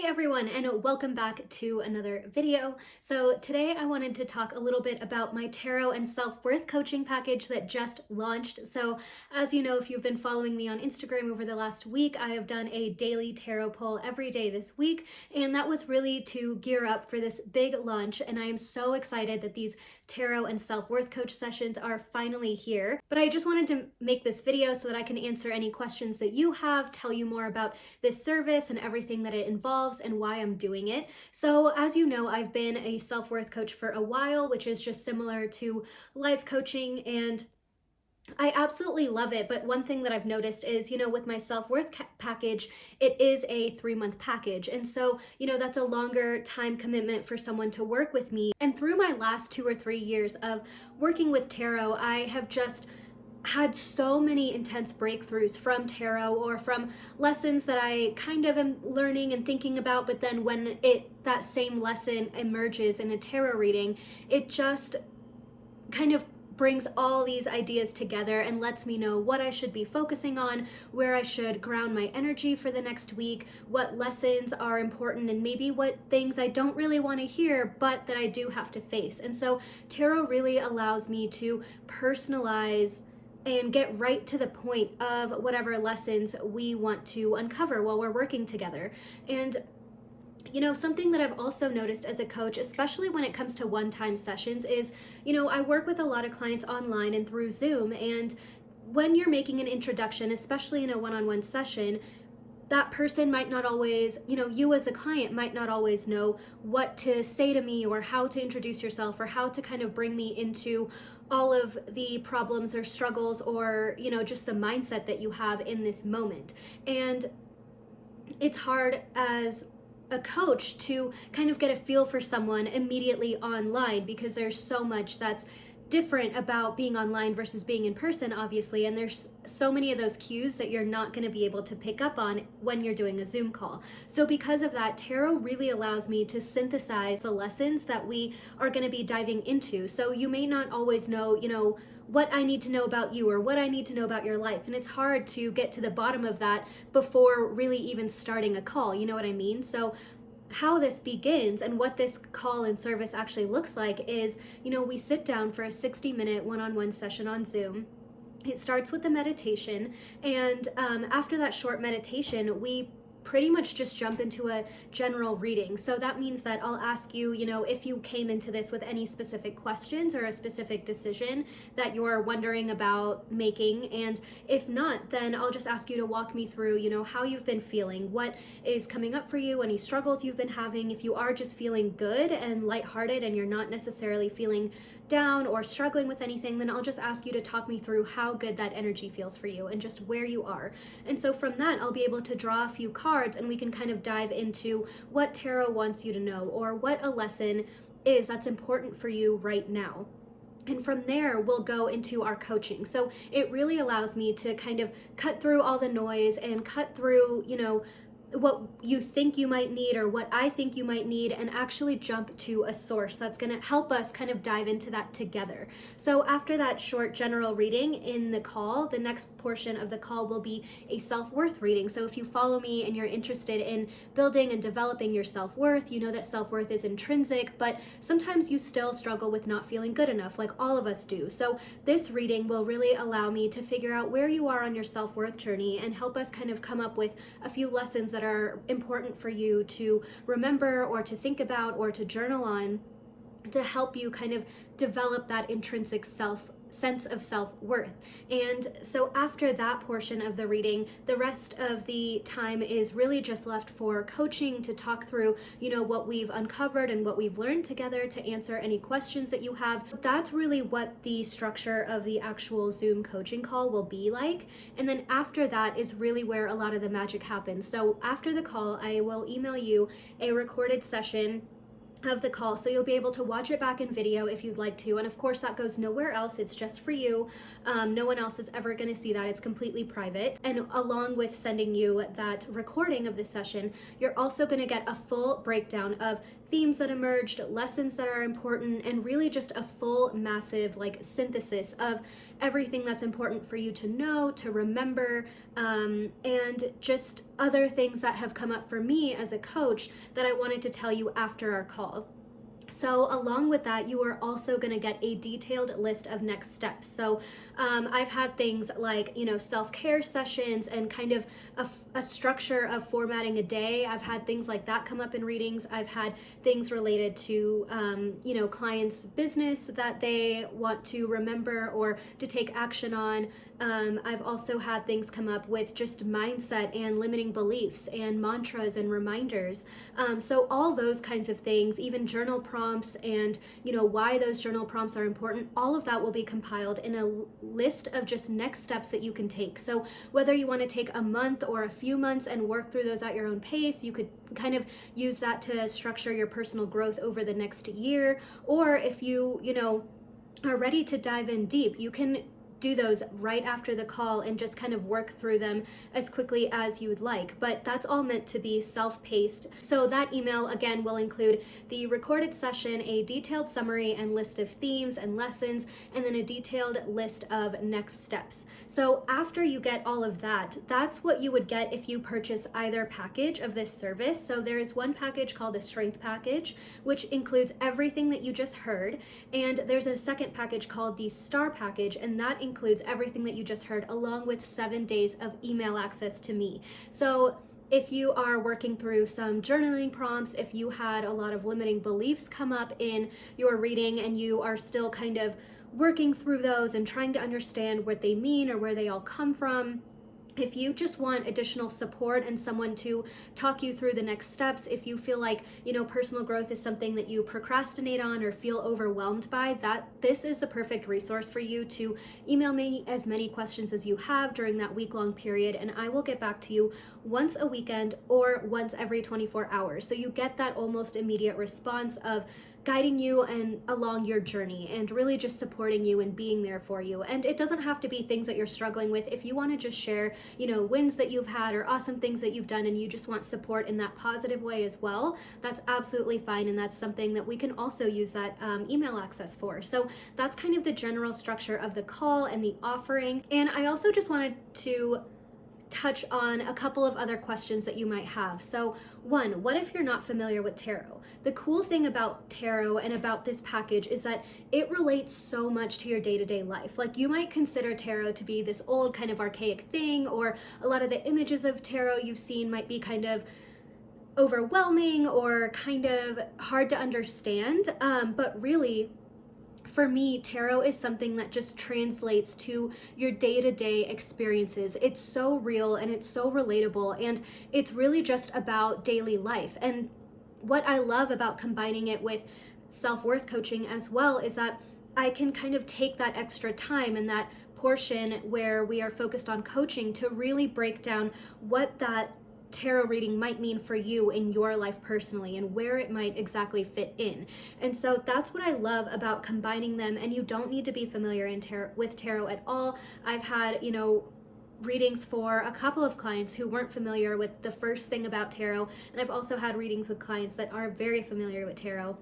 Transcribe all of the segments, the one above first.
Hey everyone and welcome back to another video. So today I wanted to talk a little bit about my tarot and self-worth coaching package that just launched. So as you know, if you've been following me on Instagram over the last week, I have done a daily tarot poll every day this week and that was really to gear up for this big launch and I am so excited that these tarot and self-worth coach sessions are finally here. But I just wanted to make this video so that I can answer any questions that you have, tell you more about this service and everything that it involves involves and why I'm doing it. So as you know, I've been a self-worth coach for a while, which is just similar to life coaching and I absolutely love it, but one thing that I've noticed is, you know, with my self-worth package, it is a three-month package. And so, you know, that's a longer time commitment for someone to work with me. And through my last two or three years of working with tarot, I have just had so many intense breakthroughs from tarot or from lessons that I kind of am learning and thinking about, but then when it that same lesson emerges in a tarot reading, it just kind of brings all these ideas together and lets me know what I should be focusing on, where I should ground my energy for the next week, what lessons are important, and maybe what things I don't really want to hear, but that I do have to face. And so tarot really allows me to personalize and get right to the point of whatever lessons we want to uncover while we're working together. And you know, something that I've also noticed as a coach, especially when it comes to one-time sessions is, you know, I work with a lot of clients online and through Zoom and when you're making an introduction, especially in a one-on-one -on -one session, that person might not always, you know, you as a client might not always know what to say to me or how to introduce yourself or how to kind of bring me into all of the problems or struggles or, you know, just the mindset that you have in this moment. And it's hard as a coach to kind of get a feel for someone immediately online because there's so much that's different about being online versus being in person, obviously, and there's so many of those cues that you're not going to be able to pick up on when you're doing a Zoom call. So because of that, tarot really allows me to synthesize the lessons that we are going to be diving into. So you may not always know, you know, what I need to know about you or what I need to know about your life. And it's hard to get to the bottom of that before really even starting a call. You know what I mean? So how this begins and what this call and service actually looks like is, you know, we sit down for a 60 minute one-on-one session on Zoom. It starts with the meditation and um, after that short meditation, we pretty much just jump into a general reading. So that means that I'll ask you, you know, if you came into this with any specific questions or a specific decision that you're wondering about making. And if not, then I'll just ask you to walk me through, you know, how you've been feeling, what is coming up for you, any struggles you've been having. If you are just feeling good and lighthearted and you're not necessarily feeling down or struggling with anything, then I'll just ask you to talk me through how good that energy feels for you and just where you are. And so from that, I'll be able to draw a few cards cards and we can kind of dive into what tarot wants you to know or what a lesson is that's important for you right now. And from there, we'll go into our coaching. So it really allows me to kind of cut through all the noise and cut through, you know, what you think you might need or what I think you might need and actually jump to a source that's going to help us kind of dive into that together. So after that short general reading in the call, the next portion of the call will be a self-worth reading. So if you follow me and you're interested in building and developing your self-worth, you know that self-worth is intrinsic, but sometimes you still struggle with not feeling good enough like all of us do. So this reading will really allow me to figure out where you are on your self-worth journey and help us kind of come up with a few lessons that that are important for you to remember or to think about or to journal on to help you kind of develop that intrinsic self sense of self-worth. And so after that portion of the reading, the rest of the time is really just left for coaching to talk through, you know, what we've uncovered and what we've learned together to answer any questions that you have. That's really what the structure of the actual Zoom coaching call will be like. And then after that is really where a lot of the magic happens. So after the call, I will email you a recorded session of the call so you'll be able to watch it back in video if you'd like to and of course that goes nowhere else it's just for you. Um, no one else is ever going to see that it's completely private and along with sending you that recording of the session you're also going to get a full breakdown of themes that emerged lessons that are important and really just a full massive like synthesis of everything that's important for you to know to remember um, and just other things that have come up for me as a coach that I wanted to tell you after our call. So along with that, you are also going to get a detailed list of next steps. So um, I've had things like, you know, self-care sessions and kind of a, a, structure of formatting a day. I've had things like that come up in readings. I've had things related to, um, you know, clients' business that they want to remember or to take action on. Um, I've also had things come up with just mindset and limiting beliefs and mantras and reminders. Um, so all those kinds of things, even journal prompts and you know why those journal prompts are important all of that will be compiled in a list of just next steps that you can take so whether you want to take a month or a few months and work through those at your own pace you could kind of use that to structure your personal growth over the next year. Or if you you know are ready to dive in deep you can do those right after the call and just kind of work through them as quickly as you would like. But that's all meant to be self-paced. So that email again will include the recorded session, a detailed summary and list of themes and lessons, and then a detailed list of next steps. So after you get all of that, that's what you would get if you purchase either package of this service. So there is one package called the strength package, which includes everything that you just heard. And there's a second package called the star package, and that includes includes everything that you just heard along with seven days of email access to me. So if you are working through some journaling prompts, if you had a lot of limiting beliefs come up in your reading and you are still kind of working through those and trying to understand what they mean or where they all come from, if you just want additional support and someone to talk you through the next steps, if you feel like, you know, personal growth is something that you procrastinate on or feel overwhelmed by, that this is the perfect resource for you to email me as many questions as you have during that week long period and I will get back to you once a weekend or once every 24 hours. So you get that almost immediate response of guiding you and along your journey and really just supporting you and being there for you. And it doesn't have to be things that you're struggling with. If you want to just share, you know, wins that you've had or awesome things that you've done and you just want support in that positive way as well, that's absolutely fine. And that's something that we can also use that um, email access for. So that's kind of the general structure of the call and the offering. And I also just wanted to touch on a couple of other questions that you might have. So one, what if you're not familiar with tarot? The cool thing about tarot and about this package is that it relates so much to your day-to-day -day life. Like you might consider tarot to be this old kind of archaic thing or a lot of the images of tarot you've seen might be kind of overwhelming or kind of hard to understand. Um, but really, for me, tarot is something that just translates to your day-to-day -day experiences. It's so real and it's so relatable and it's really just about daily life. And what I love about combining it with self-worth coaching as well is that I can kind of take that extra time and that portion where we are focused on coaching to really break down what that tarot reading might mean for you in your life personally and where it might exactly fit in. And so that's what I love about combining them and you don't need to be familiar in with tarot at all. I've had, you know, readings for a couple of clients who weren't familiar with the first thing about tarot and I've also had readings with clients that are very familiar with tarot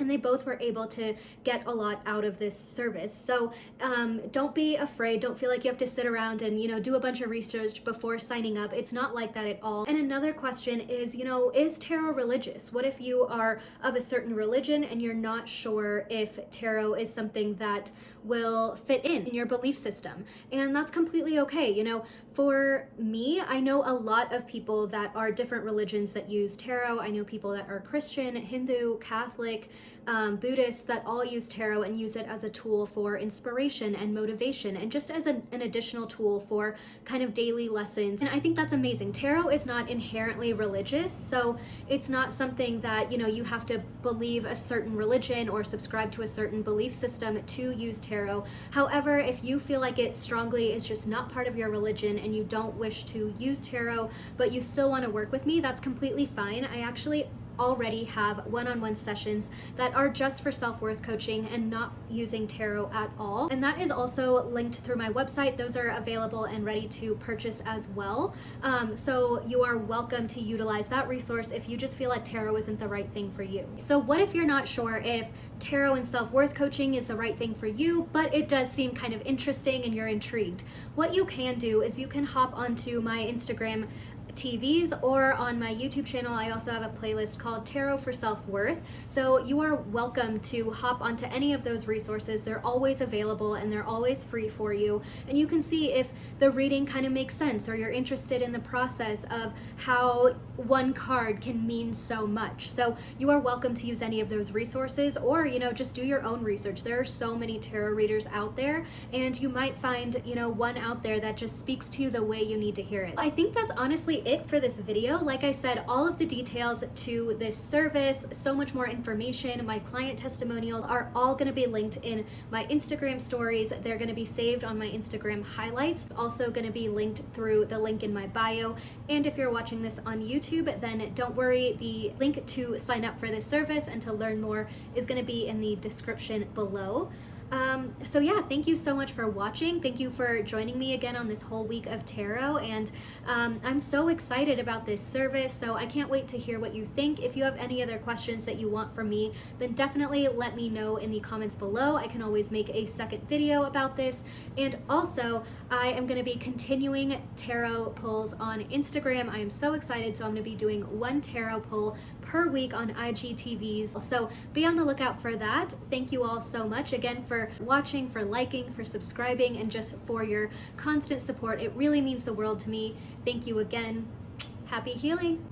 and they both were able to get a lot out of this service. So um, don't be afraid. Don't feel like you have to sit around and, you know, do a bunch of research before signing up. It's not like that at all. And another question is, you know, is tarot religious? What if you are of a certain religion and you're not sure if tarot is something that will fit in in your belief system? And that's completely okay. You know, for me, I know a lot of people that are different religions that use tarot. I know people that are Christian, Hindu, Catholic, um, Buddhists that all use tarot and use it as a tool for inspiration and motivation and just as an, an additional tool for kind of daily lessons. And I think that's amazing. Tarot is not inherently religious, so it's not something that, you know, you have to believe a certain religion or subscribe to a certain belief system to use tarot. However, if you feel like it strongly is just not part of your religion and you don't wish to use tarot, but you still want to work with me, that's completely fine. I actually already have one-on-one -on -one sessions that are just for self-worth coaching and not using tarot at all. And that is also linked through my website. Those are available and ready to purchase as well. Um, so you are welcome to utilize that resource if you just feel like tarot isn't the right thing for you. So what if you're not sure if tarot and self-worth coaching is the right thing for you, but it does seem kind of interesting and you're intrigued? What you can do is you can hop onto my Instagram TVs or on my YouTube channel, I also have a playlist called Tarot for Self-Worth. So you are welcome to hop onto any of those resources. They're always available and they're always free for you. And you can see if the reading kind of makes sense or you're interested in the process of how one card can mean so much. So you are welcome to use any of those resources or, you know, just do your own research. There are so many tarot readers out there and you might find, you know, one out there that just speaks to you the way you need to hear it. I think that's honestly it for this video. Like I said, all of the details to this service, so much more information, my client testimonials are all gonna be linked in my Instagram stories. They're gonna be saved on my Instagram highlights. It's also gonna be linked through the link in my bio. And if you're watching this on YouTube, then don't worry, the link to sign up for this service and to learn more is gonna be in the description below. Um, so yeah, thank you so much for watching. Thank you for joining me again on this whole week of tarot. And um, I'm so excited about this service. So I can't wait to hear what you think. If you have any other questions that you want from me, then definitely let me know in the comments below. I can always make a second video about this. And also, I am going to be continuing tarot pulls on Instagram. I am so excited. So I'm going to be doing one tarot pull per week on IGTVs. So be on the lookout for that. Thank you all so much again for for watching, for liking, for subscribing, and just for your constant support. It really means the world to me. Thank you again. Happy healing.